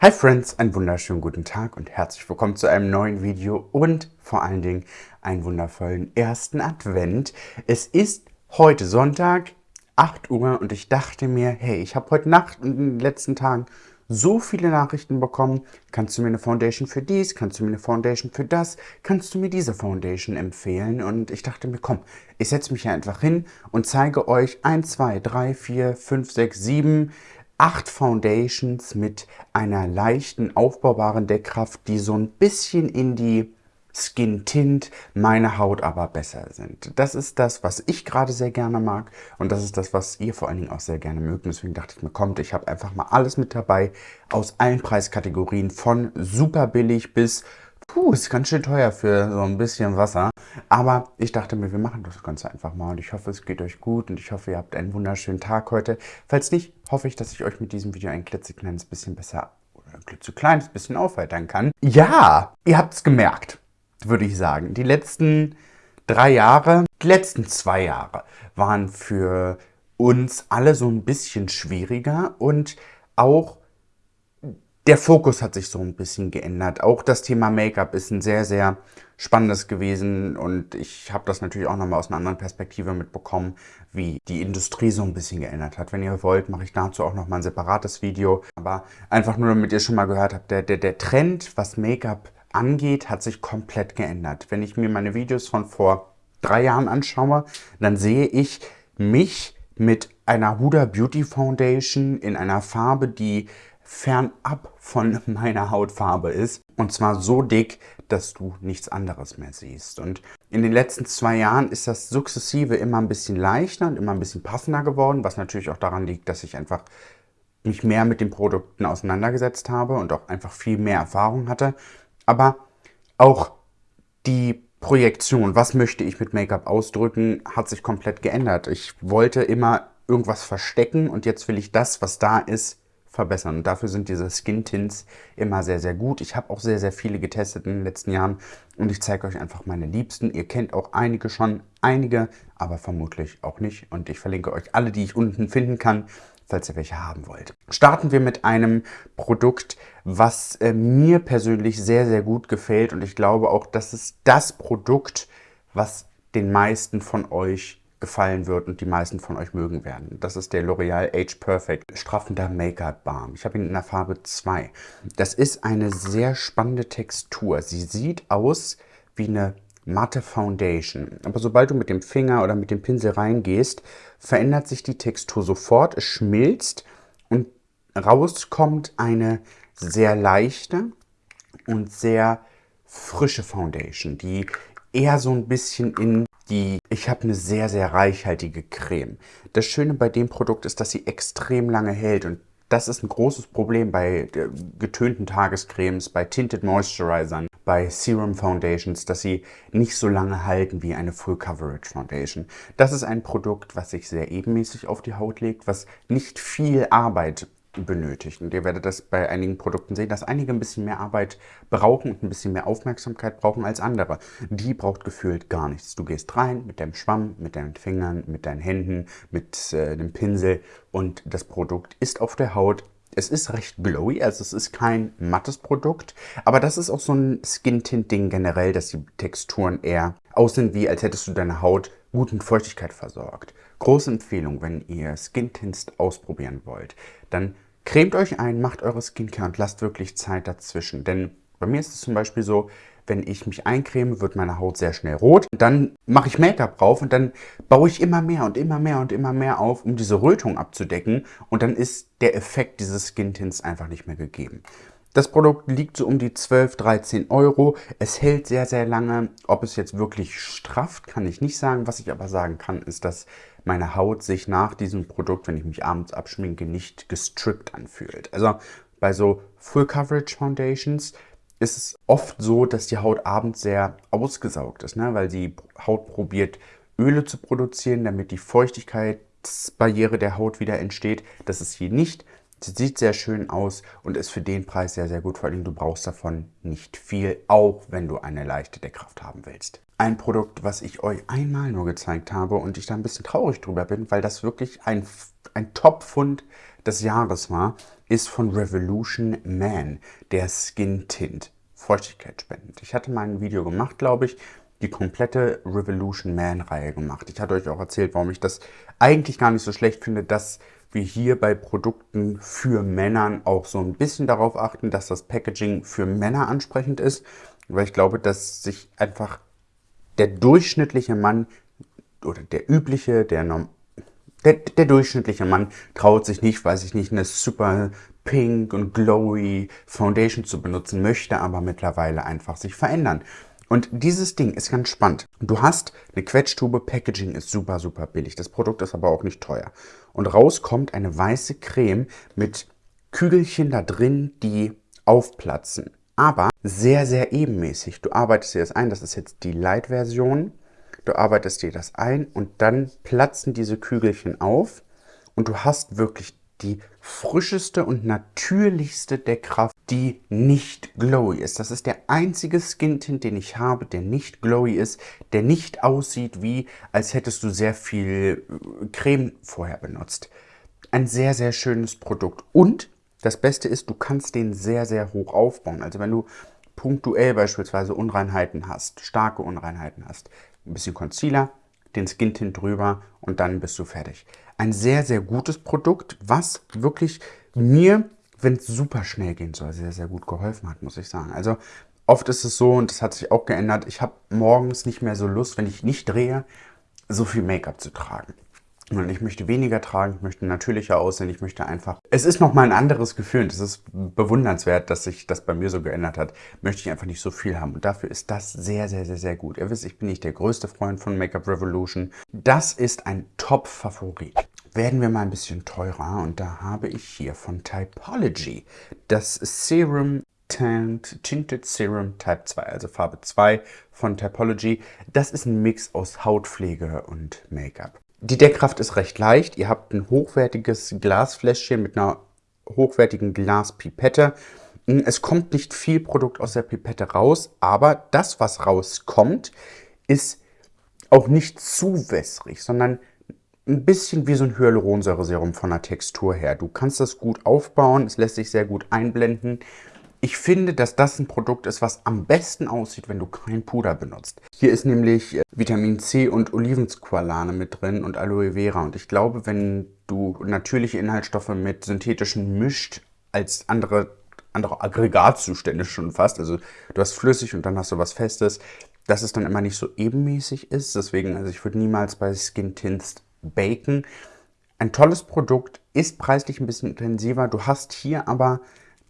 Hi Friends, einen wunderschönen guten Tag und herzlich willkommen zu einem neuen Video und vor allen Dingen einen wundervollen ersten Advent. Es ist heute Sonntag, 8 Uhr und ich dachte mir, hey, ich habe heute Nacht und in den letzten Tagen so viele Nachrichten bekommen. Kannst du mir eine Foundation für dies? Kannst du mir eine Foundation für das? Kannst du mir diese Foundation empfehlen? Und ich dachte mir, komm, ich setze mich hier einfach hin und zeige euch 1, 2, 3, 4, 5, 6, 7 acht Foundations mit einer leichten aufbaubaren Deckkraft, die so ein bisschen in die Skin Tint, meine Haut aber besser sind. Das ist das, was ich gerade sehr gerne mag und das ist das, was ihr vor allen Dingen auch sehr gerne mögt. deswegen dachte ich mir, kommt, ich habe einfach mal alles mit dabei aus allen Preiskategorien von super billig bis Puh, ist ganz schön teuer für so ein bisschen Wasser. Aber ich dachte mir, wir machen das Ganze einfach mal. Und ich hoffe, es geht euch gut und ich hoffe, ihr habt einen wunderschönen Tag heute. Falls nicht, hoffe ich, dass ich euch mit diesem Video ein klitzekleines bisschen besser oder ein klitzekleines bisschen aufheitern kann. Ja, ihr habt es gemerkt, würde ich sagen. Die letzten drei Jahre, die letzten zwei Jahre waren für uns alle so ein bisschen schwieriger und auch der Fokus hat sich so ein bisschen geändert. Auch das Thema Make-up ist ein sehr, sehr spannendes gewesen und ich habe das natürlich auch nochmal aus einer anderen Perspektive mitbekommen, wie die Industrie so ein bisschen geändert hat. Wenn ihr wollt, mache ich dazu auch nochmal ein separates Video. Aber einfach nur, damit ihr schon mal gehört habt, der, der, der Trend, was Make-up angeht, hat sich komplett geändert. Wenn ich mir meine Videos von vor drei Jahren anschaue, dann sehe ich mich mit einer Huda Beauty Foundation in einer Farbe, die fernab von meiner Hautfarbe ist. Und zwar so dick, dass du nichts anderes mehr siehst. Und in den letzten zwei Jahren ist das sukzessive immer ein bisschen leichter und immer ein bisschen passender geworden, was natürlich auch daran liegt, dass ich einfach mich mehr mit den Produkten auseinandergesetzt habe und auch einfach viel mehr Erfahrung hatte. Aber auch die Projektion, was möchte ich mit Make-up ausdrücken, hat sich komplett geändert. Ich wollte immer irgendwas verstecken und jetzt will ich das, was da ist, verbessern. Und dafür sind diese Skin Tints immer sehr, sehr gut. Ich habe auch sehr, sehr viele getestet in den letzten Jahren und ich zeige euch einfach meine Liebsten. Ihr kennt auch einige schon, einige, aber vermutlich auch nicht. Und ich verlinke euch alle, die ich unten finden kann, falls ihr welche haben wollt. Starten wir mit einem Produkt, was äh, mir persönlich sehr, sehr gut gefällt und ich glaube auch, das ist das Produkt, was den meisten von euch gefallen wird und die meisten von euch mögen werden. Das ist der L'Oreal Age Perfect straffender Make-up Balm. Ich habe ihn in der Farbe 2. Das ist eine sehr spannende Textur. Sie sieht aus wie eine matte Foundation. Aber sobald du mit dem Finger oder mit dem Pinsel reingehst, verändert sich die Textur sofort. Es schmilzt und rauskommt eine sehr leichte und sehr frische Foundation, die eher so ein bisschen in die, ich habe eine sehr, sehr reichhaltige Creme. Das Schöne bei dem Produkt ist, dass sie extrem lange hält und das ist ein großes Problem bei getönten Tagescremes, bei Tinted Moisturizern, bei Serum Foundations, dass sie nicht so lange halten wie eine Full Coverage Foundation. Das ist ein Produkt, was sich sehr ebenmäßig auf die Haut legt, was nicht viel Arbeit benötigt. Und ihr werdet das bei einigen Produkten sehen, dass einige ein bisschen mehr Arbeit brauchen und ein bisschen mehr Aufmerksamkeit brauchen als andere. Die braucht gefühlt gar nichts. Du gehst rein mit deinem Schwamm, mit deinen Fingern, mit deinen Händen, mit äh, dem Pinsel und das Produkt ist auf der Haut. Es ist recht glowy, also es ist kein mattes Produkt, aber das ist auch so ein Skin-Tint-Ding generell, dass die Texturen eher aussehen wie, als hättest du deine Haut gut mit Feuchtigkeit versorgt. Große Empfehlung, wenn ihr Skin-Tints ausprobieren wollt, dann Cremt euch ein, macht eure Skincare und lasst wirklich Zeit dazwischen. Denn bei mir ist es zum Beispiel so, wenn ich mich eincreme, wird meine Haut sehr schnell rot. Dann mache ich Make-up drauf und dann baue ich immer mehr und immer mehr und immer mehr auf, um diese Rötung abzudecken. Und dann ist der Effekt dieses Skin-Tints einfach nicht mehr gegeben. Das Produkt liegt so um die 12, 13 Euro. Es hält sehr, sehr lange. Ob es jetzt wirklich strafft, kann ich nicht sagen. Was ich aber sagen kann, ist, dass meine Haut sich nach diesem Produkt, wenn ich mich abends abschminke, nicht gestrippt anfühlt. Also bei so Full Coverage Foundations ist es oft so, dass die Haut abends sehr ausgesaugt ist, ne? weil die Haut probiert, Öle zu produzieren, damit die Feuchtigkeitsbarriere der Haut wieder entsteht. Das ist hier nicht Sie sieht sehr schön aus und ist für den Preis sehr, sehr gut. Vor allem, du brauchst davon nicht viel, auch wenn du eine leichte Deckkraft haben willst. Ein Produkt, was ich euch einmal nur gezeigt habe und ich da ein bisschen traurig drüber bin, weil das wirklich ein, ein Top-Fund des Jahres war, ist von Revolution Man, der Skin Tint. Feuchtigkeitsspendend. Ich hatte mal ein Video gemacht, glaube ich, die komplette Revolution Man-Reihe gemacht. Ich hatte euch auch erzählt, warum ich das eigentlich gar nicht so schlecht finde, dass wir hier bei Produkten für Männern auch so ein bisschen darauf achten, dass das Packaging für Männer ansprechend ist, weil ich glaube, dass sich einfach der durchschnittliche Mann oder der übliche, der, der, der durchschnittliche Mann traut sich nicht, weiß ich nicht, eine super pink und glowy Foundation zu benutzen, möchte aber mittlerweile einfach sich verändern. Und dieses Ding ist ganz spannend. Du hast eine Quetschtube, Packaging ist super, super billig. Das Produkt ist aber auch nicht teuer. Und raus kommt eine weiße Creme mit Kügelchen da drin, die aufplatzen. Aber sehr, sehr ebenmäßig. Du arbeitest dir das ein, das ist jetzt die Light-Version. Du arbeitest dir das ein und dann platzen diese Kügelchen auf und du hast wirklich die frischeste und natürlichste Deckkraft, die nicht glowy ist. Das ist der einzige Skin Tint, den ich habe, der nicht glowy ist, der nicht aussieht wie, als hättest du sehr viel äh, Creme vorher benutzt. Ein sehr, sehr schönes Produkt. Und das Beste ist, du kannst den sehr, sehr hoch aufbauen. Also wenn du punktuell beispielsweise Unreinheiten hast, starke Unreinheiten hast, ein bisschen Concealer, den Skin Tint drüber und dann bist du fertig. Ein sehr, sehr gutes Produkt, was wirklich mir, wenn es super schnell gehen soll, sehr, sehr gut geholfen hat, muss ich sagen. Also oft ist es so, und das hat sich auch geändert, ich habe morgens nicht mehr so Lust, wenn ich nicht drehe, so viel Make-up zu tragen. Und ich möchte weniger tragen, ich möchte natürlicher aussehen, ich möchte einfach... Es ist nochmal ein anderes Gefühl und es ist bewundernswert, dass sich das bei mir so geändert hat. Möchte ich einfach nicht so viel haben und dafür ist das sehr, sehr, sehr, sehr gut. Ihr wisst, ich bin nicht der größte Freund von Make-up Revolution. Das ist ein Top-Favorit. Werden wir mal ein bisschen teurer und da habe ich hier von Typology das Serum Tint, Tinted Serum Type 2, also Farbe 2 von Typology. Das ist ein Mix aus Hautpflege und Make-up. Die Deckkraft ist recht leicht. Ihr habt ein hochwertiges Glasfläschchen mit einer hochwertigen Glaspipette. Es kommt nicht viel Produkt aus der Pipette raus, aber das, was rauskommt, ist auch nicht zu wässrig, sondern ein bisschen wie so ein Hyaluronsäureserum von der Textur her. Du kannst das gut aufbauen, es lässt sich sehr gut einblenden. Ich finde, dass das ein Produkt ist, was am besten aussieht, wenn du kein Puder benutzt. Hier ist nämlich äh, Vitamin C und Olivensqualane mit drin und Aloe Vera. Und ich glaube, wenn du natürliche Inhaltsstoffe mit synthetischen mischt, als andere, andere Aggregatzustände schon fast, also du hast flüssig und dann hast du was Festes, dass es dann immer nicht so ebenmäßig ist. Deswegen, also ich würde niemals bei Skin Tints baken. Ein tolles Produkt, ist preislich ein bisschen intensiver. Du hast hier aber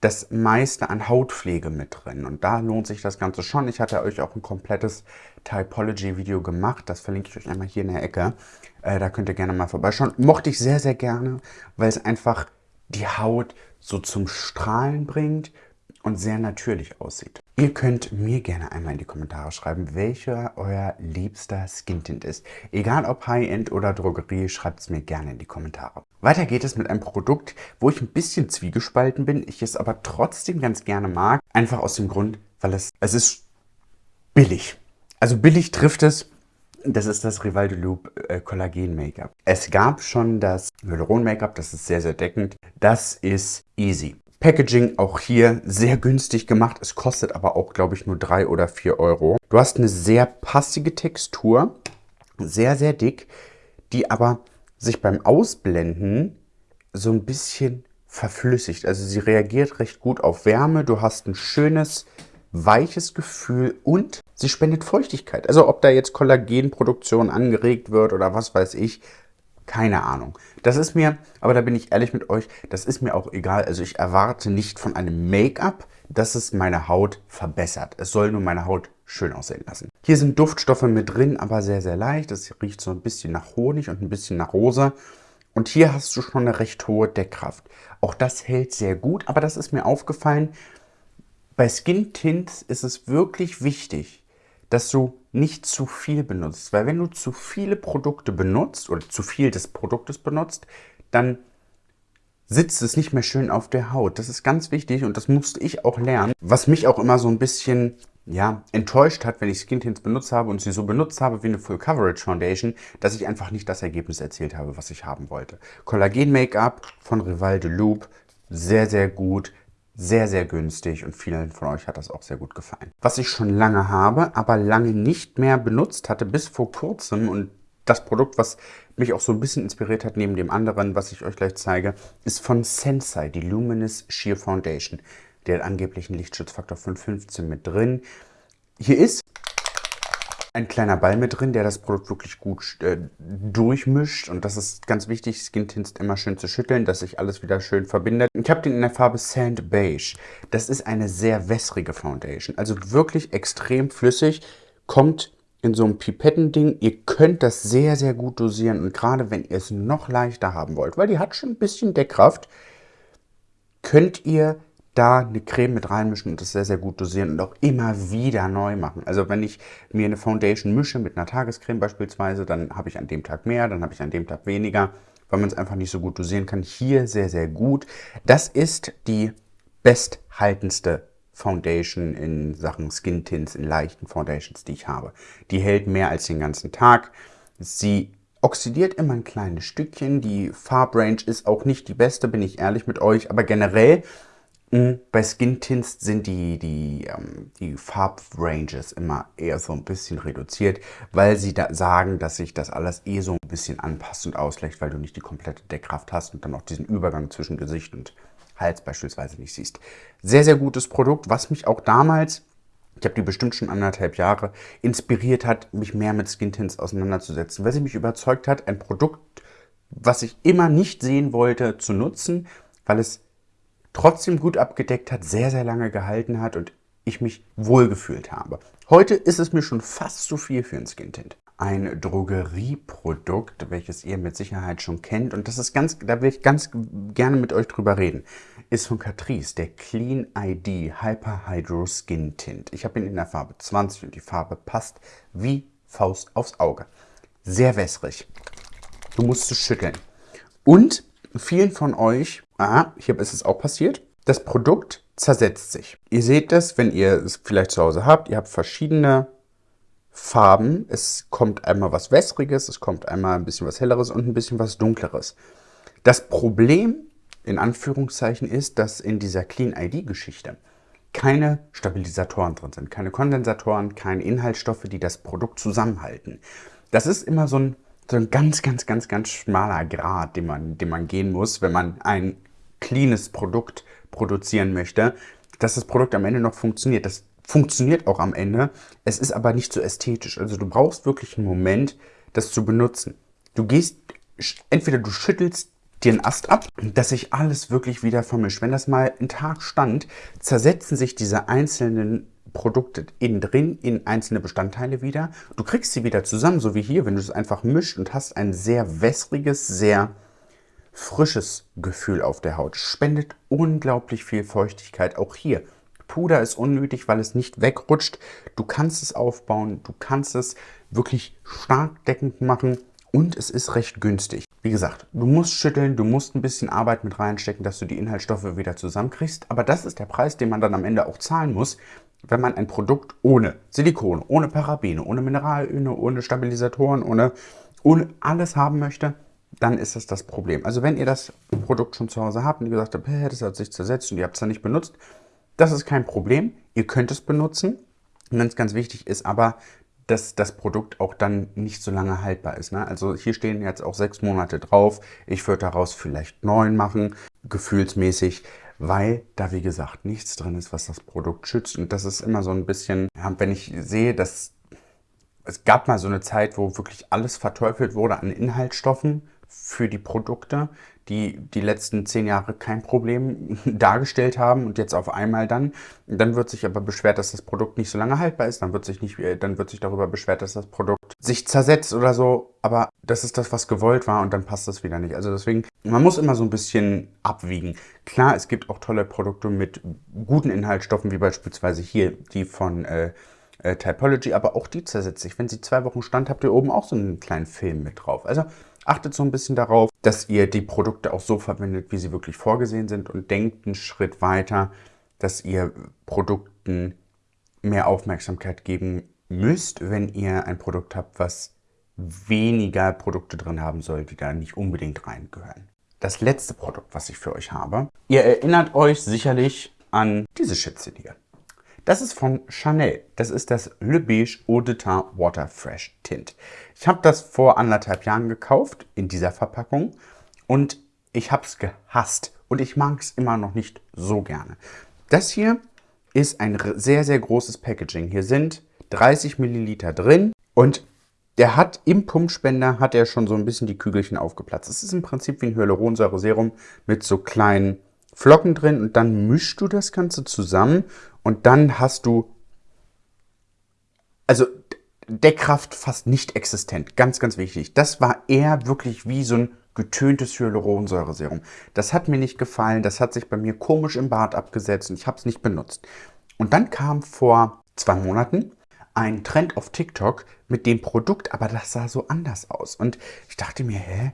das meiste an Hautpflege mit drin. Und da lohnt sich das Ganze schon. Ich hatte euch auch ein komplettes Typology-Video gemacht. Das verlinke ich euch einmal hier in der Ecke. Äh, da könnt ihr gerne mal vorbeischauen. Mochte ich sehr, sehr gerne, weil es einfach die Haut so zum Strahlen bringt und sehr natürlich aussieht. Ihr könnt mir gerne einmal in die Kommentare schreiben, welcher euer liebster Skin-Tint ist. Egal ob High-End oder Drogerie, schreibt es mir gerne in die Kommentare. Weiter geht es mit einem Produkt, wo ich ein bisschen zwiegespalten bin, ich es aber trotzdem ganz gerne mag. Einfach aus dem Grund, weil es, es ist billig. Also billig trifft es. Das ist das Rival de Loop äh, Collagen Make-up. Es gab schon das Hyaluron Make-up, das ist sehr, sehr deckend. Das ist easy. Packaging auch hier sehr günstig gemacht. Es kostet aber auch, glaube ich, nur 3 oder 4 Euro. Du hast eine sehr passige Textur, sehr, sehr dick, die aber sich beim Ausblenden so ein bisschen verflüssigt. Also sie reagiert recht gut auf Wärme. Du hast ein schönes, weiches Gefühl und sie spendet Feuchtigkeit. Also ob da jetzt Kollagenproduktion angeregt wird oder was weiß ich, keine Ahnung. Das ist mir, aber da bin ich ehrlich mit euch, das ist mir auch egal. Also ich erwarte nicht von einem Make-up, dass es meine Haut verbessert. Es soll nur meine Haut schön aussehen lassen. Hier sind Duftstoffe mit drin, aber sehr, sehr leicht. Es riecht so ein bisschen nach Honig und ein bisschen nach Rosa. Und hier hast du schon eine recht hohe Deckkraft. Auch das hält sehr gut, aber das ist mir aufgefallen. Bei Skin Tints ist es wirklich wichtig, dass du nicht zu viel benutzt. Weil wenn du zu viele Produkte benutzt oder zu viel des Produktes benutzt, dann sitzt es nicht mehr schön auf der Haut. Das ist ganz wichtig und das musste ich auch lernen. Was mich auch immer so ein bisschen ja, enttäuscht hat, wenn ich Skin Tints benutzt habe und sie so benutzt habe wie eine Full Coverage Foundation, dass ich einfach nicht das Ergebnis erzielt habe, was ich haben wollte. Kollagen Make-up von Rival de Loop, sehr, sehr gut, sehr, sehr günstig und vielen von euch hat das auch sehr gut gefallen. Was ich schon lange habe, aber lange nicht mehr benutzt hatte, bis vor kurzem und das Produkt, was mich auch so ein bisschen inspiriert hat, neben dem anderen, was ich euch gleich zeige, ist von Sensei, die Luminous Sheer Foundation. Der hat angeblich einen Lichtschutzfaktor von 15 mit drin. Hier ist ein kleiner Ball mit drin, der das Produkt wirklich gut äh, durchmischt. Und das ist ganz wichtig, Skin Tints immer schön zu schütteln, dass sich alles wieder schön verbindet. Ich habe den in der Farbe Sand Beige. Das ist eine sehr wässrige Foundation, also wirklich extrem flüssig, kommt in so einem Pipettending. Ihr könnt das sehr, sehr gut dosieren und gerade wenn ihr es noch leichter haben wollt, weil die hat schon ein bisschen Deckkraft, könnt ihr da eine Creme mit reinmischen und das sehr, sehr gut dosieren und auch immer wieder neu machen. Also wenn ich mir eine Foundation mische mit einer Tagescreme beispielsweise, dann habe ich an dem Tag mehr, dann habe ich an dem Tag weniger, weil man es einfach nicht so gut dosieren kann. Hier sehr, sehr gut. Das ist die besthaltendste Foundation in Sachen Skin Tints, in leichten Foundations, die ich habe. Die hält mehr als den ganzen Tag. Sie oxidiert immer ein kleines Stückchen. Die Farbrange ist auch nicht die beste, bin ich ehrlich mit euch. Aber generell bei Skin Tints sind die, die, ähm, die Farbranges immer eher so ein bisschen reduziert, weil sie da sagen, dass sich das alles eh so ein bisschen anpasst und ausgleicht, weil du nicht die komplette Deckkraft hast und dann auch diesen Übergang zwischen Gesicht und Hals beispielsweise nicht siehst. Sehr, sehr gutes Produkt, was mich auch damals, ich habe die bestimmt schon anderthalb Jahre, inspiriert hat, mich mehr mit Skin Tints auseinanderzusetzen, weil sie mich überzeugt hat, ein Produkt, was ich immer nicht sehen wollte, zu nutzen, weil es trotzdem gut abgedeckt hat, sehr, sehr lange gehalten hat und ich mich wohlgefühlt habe. Heute ist es mir schon fast zu viel für ein Skin Tint ein Drogerieprodukt, welches ihr mit Sicherheit schon kennt. Und das ist ganz, da will ich ganz gerne mit euch drüber reden. Ist von Catrice, der Clean ID Hyper Hydro Skin Tint. Ich habe ihn in der Farbe 20 und die Farbe passt wie Faust aufs Auge. Sehr wässrig. Du musst es schütteln. Und vielen von euch, ah, hier ist es auch passiert, das Produkt zersetzt sich. Ihr seht das, wenn ihr es vielleicht zu Hause habt. Ihr habt verschiedene Farben. Es kommt einmal was Wässriges, es kommt einmal ein bisschen was Helleres und ein bisschen was Dunkleres. Das Problem, in Anführungszeichen, ist, dass in dieser Clean ID-Geschichte keine Stabilisatoren drin sind, keine Kondensatoren, keine Inhaltsstoffe, die das Produkt zusammenhalten. Das ist immer so ein, so ein ganz, ganz, ganz, ganz schmaler Grad, den man, den man gehen muss, wenn man ein cleanes Produkt produzieren möchte, dass das Produkt am Ende noch funktioniert. Das funktioniert auch am Ende. Es ist aber nicht so ästhetisch. Also du brauchst wirklich einen Moment, das zu benutzen. Du gehst, entweder du schüttelst dir einen Ast ab, dass sich alles wirklich wieder vermischt. Wenn das mal einen Tag stand, zersetzen sich diese einzelnen Produkte innen drin in einzelne Bestandteile wieder. Du kriegst sie wieder zusammen, so wie hier, wenn du es einfach mischt und hast ein sehr wässriges, sehr frisches Gefühl auf der Haut. Spendet unglaublich viel Feuchtigkeit, auch hier. Puder ist unnötig, weil es nicht wegrutscht. Du kannst es aufbauen, du kannst es wirklich stark deckend machen und es ist recht günstig. Wie gesagt, du musst schütteln, du musst ein bisschen Arbeit mit reinstecken, dass du die Inhaltsstoffe wieder zusammenkriegst. Aber das ist der Preis, den man dann am Ende auch zahlen muss, wenn man ein Produkt ohne Silikon, ohne Parabene, ohne Mineralöle, ohne Stabilisatoren, ohne, ohne alles haben möchte, dann ist das das Problem. Also wenn ihr das Produkt schon zu Hause habt und ihr gesagt habt, das hat sich zersetzt und ihr habt es dann nicht benutzt, das ist kein Problem. Ihr könnt es benutzen. Ganz, ganz wichtig ist aber, dass das Produkt auch dann nicht so lange haltbar ist. Ne? Also hier stehen jetzt auch sechs Monate drauf. Ich würde daraus vielleicht neun machen, gefühlsmäßig, weil da wie gesagt nichts drin ist, was das Produkt schützt. Und das ist immer so ein bisschen, ja, wenn ich sehe, dass es gab mal so eine Zeit, wo wirklich alles verteufelt wurde an Inhaltsstoffen für die Produkte, die die letzten zehn Jahre kein Problem dargestellt haben und jetzt auf einmal dann. Dann wird sich aber beschwert, dass das Produkt nicht so lange haltbar ist. Dann wird sich, nicht, äh, dann wird sich darüber beschwert, dass das Produkt sich zersetzt oder so. Aber das ist das, was gewollt war und dann passt das wieder nicht. Also deswegen, man muss immer so ein bisschen abwiegen. Klar, es gibt auch tolle Produkte mit guten Inhaltsstoffen, wie beispielsweise hier die von... Äh, äh, Typology, aber auch die zersetzt sich. Wenn sie zwei Wochen stand, habt ihr oben auch so einen kleinen Film mit drauf. Also Achtet so ein bisschen darauf, dass ihr die Produkte auch so verwendet, wie sie wirklich vorgesehen sind und denkt einen Schritt weiter, dass ihr Produkten mehr Aufmerksamkeit geben müsst, wenn ihr ein Produkt habt, was weniger Produkte drin haben soll, die da nicht unbedingt reingehören. Das letzte Produkt, was ich für euch habe. Ihr erinnert euch sicherlich an diese Schätze hier. Das ist von Chanel. Das ist das Le Beige Eau de Teint Water Fresh Tint. Ich habe das vor anderthalb Jahren gekauft in dieser Verpackung und ich habe es gehasst und ich mag es immer noch nicht so gerne. Das hier ist ein sehr, sehr großes Packaging. Hier sind 30 Milliliter drin und der hat im Pumpspender hat er schon so ein bisschen die Kügelchen aufgeplatzt. Es ist im Prinzip wie ein Hyaluronsäure-Serum mit so kleinen Flocken drin und dann mischst du das Ganze zusammen und dann hast du, also Deckkraft fast nicht existent. Ganz, ganz wichtig. Das war eher wirklich wie so ein getöntes Hyaluronsäure-Serum. Das hat mir nicht gefallen, das hat sich bei mir komisch im Bart abgesetzt und ich habe es nicht benutzt. Und dann kam vor zwei Monaten ein Trend auf TikTok mit dem Produkt, aber das sah so anders aus. Und ich dachte mir, hä,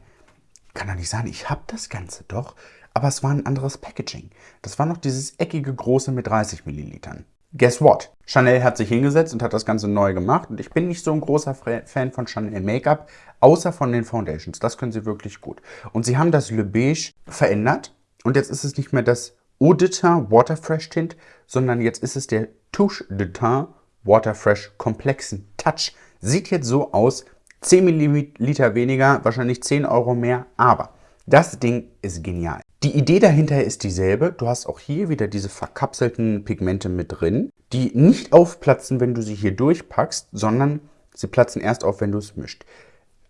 kann doch nicht sein, ich habe das Ganze doch. Aber es war ein anderes Packaging. Das war noch dieses eckige große mit 30 Millilitern. Guess what? Chanel hat sich hingesetzt und hat das Ganze neu gemacht. Und ich bin nicht so ein großer Fan von Chanel Make-up, außer von den Foundations. Das können sie wirklich gut. Und sie haben das Le Beige verändert. Und jetzt ist es nicht mehr das Eau de Teint Water Fresh Tint, sondern jetzt ist es der Touche de Teint Waterfresh komplexen Touch. Sieht jetzt so aus, 10 ml weniger, wahrscheinlich 10 Euro mehr, aber das Ding ist genial. Die Idee dahinter ist dieselbe. Du hast auch hier wieder diese verkapselten Pigmente mit drin, die nicht aufplatzen, wenn du sie hier durchpackst, sondern sie platzen erst auf, wenn du es mischt.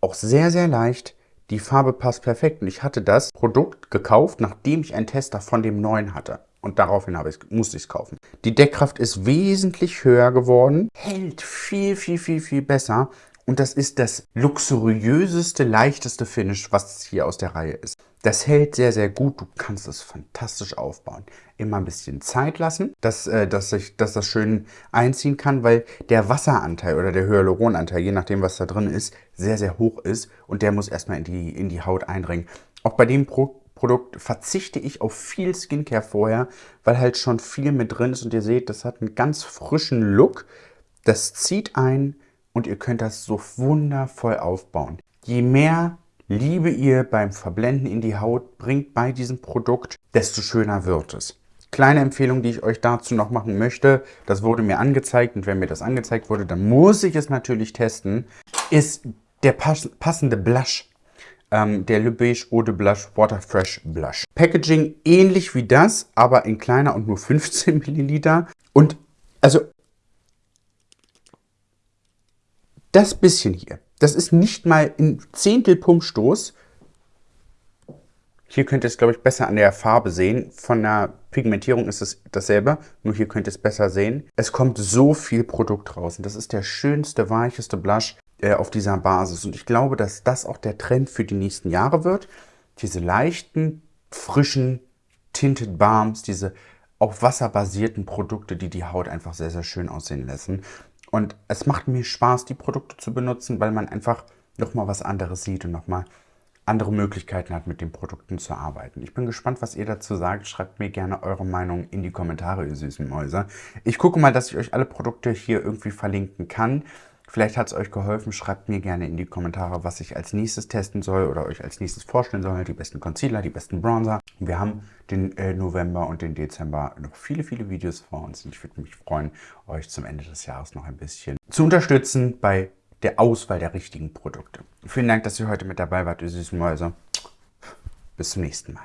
Auch sehr, sehr leicht. Die Farbe passt perfekt und ich hatte das Produkt gekauft, nachdem ich einen Tester von dem neuen hatte. Und daraufhin ich, musste ich es kaufen. Die Deckkraft ist wesentlich höher geworden, hält viel, viel, viel, viel besser. Und das ist das luxuriöseste, leichteste Finish, was hier aus der Reihe ist. Das hält sehr, sehr gut. Du kannst es fantastisch aufbauen. Immer ein bisschen Zeit lassen, dass, äh, dass, ich, dass das schön einziehen kann, weil der Wasseranteil oder der Hyaluronanteil, je nachdem, was da drin ist, sehr, sehr hoch ist. Und der muss erstmal in die, in die Haut eindringen. Auch bei dem Pro Produkt verzichte ich auf viel Skincare vorher, weil halt schon viel mit drin ist und ihr seht, das hat einen ganz frischen Look. Das zieht ein und ihr könnt das so wundervoll aufbauen. Je mehr Liebe ihr beim Verblenden in die Haut bringt bei diesem Produkt, desto schöner wird es. Kleine Empfehlung, die ich euch dazu noch machen möchte, das wurde mir angezeigt und wenn mir das angezeigt wurde, dann muss ich es natürlich testen, ist der passende Blush ähm, der Le Beige Eau de Blush Water Fresh Blush. Packaging ähnlich wie das, aber in kleiner und nur 15 Milliliter. Und also das bisschen hier, das ist nicht mal ein Zehntel Pumpstoß. Hier könnt ihr es, glaube ich, besser an der Farbe sehen. Von der Pigmentierung ist es dasselbe, nur hier könnt ihr es besser sehen. Es kommt so viel Produkt raus und das ist der schönste, weicheste Blush, äh, auf dieser Basis. Und ich glaube, dass das auch der Trend für die nächsten Jahre wird. Diese leichten, frischen Tinted Balms, diese auf Wasser basierten Produkte, die die Haut einfach sehr, sehr schön aussehen lassen. Und es macht mir Spaß, die Produkte zu benutzen, weil man einfach nochmal was anderes sieht und nochmal andere Möglichkeiten hat, mit den Produkten zu arbeiten. Ich bin gespannt, was ihr dazu sagt. Schreibt mir gerne eure Meinung in die Kommentare, ihr süßen Mäuse. Ich gucke mal, dass ich euch alle Produkte hier irgendwie verlinken kann. Vielleicht hat es euch geholfen. Schreibt mir gerne in die Kommentare, was ich als nächstes testen soll oder euch als nächstes vorstellen soll. Die besten Concealer, die besten Bronzer. Wir haben den äh, November und den Dezember noch viele, viele Videos vor uns. Und ich würde mich freuen, euch zum Ende des Jahres noch ein bisschen zu unterstützen bei der Auswahl der richtigen Produkte. Vielen Dank, dass ihr heute mit dabei wart, ihr süßen Mäuse. Bis zum nächsten Mal.